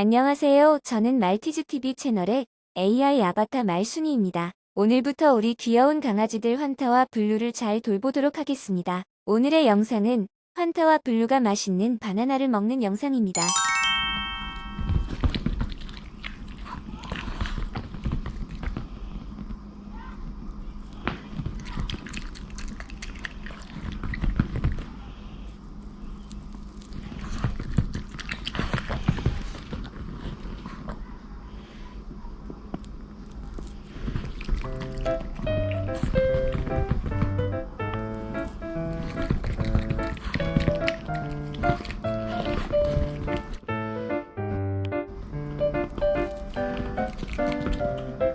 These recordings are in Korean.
안녕하세요. 저는 말티즈TV 채널의 AI 아바타 말순이입니다. 오늘부터 우리 귀여운 강아지들 환타와 블루를 잘 돌보도록 하겠습니다. 오늘의 영상은 환타와 블루가 맛있는 바나나를 먹는 영상입니다. Música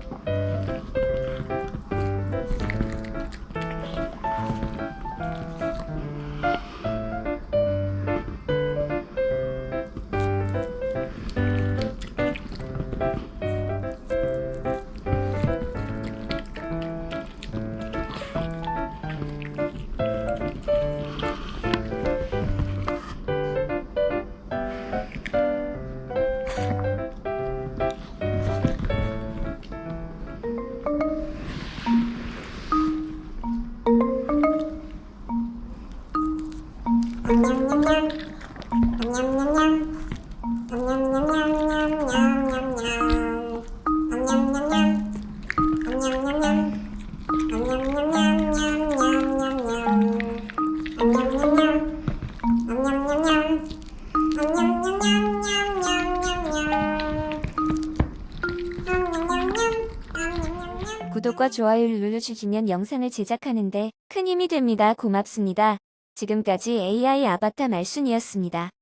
구독과 좋아요를 눌러주시면 영상을 제작하는데 큰 힘이 됩니다. 고맙습니다. 지금까지 AI 아바타 말순이었습니다.